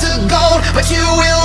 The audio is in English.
to gold, but you will